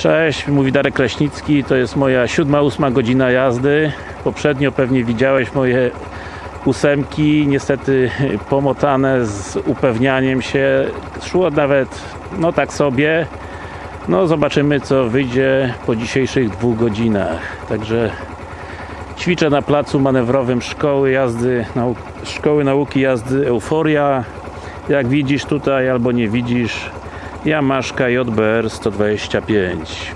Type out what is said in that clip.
Cześć, mówi Darek Kraśnicki, to jest moja siódma, ósma godzina jazdy. Poprzednio pewnie widziałeś moje ósemki, niestety pomotane z upewnianiem się. Szło nawet, no tak sobie. No zobaczymy co wyjdzie po dzisiejszych dwóch godzinach. Także ćwiczę na placu manewrowym szkoły jazdy, nau szkoły nauki jazdy Euforia. Jak widzisz tutaj albo nie widzisz, Yamaszka JBR 125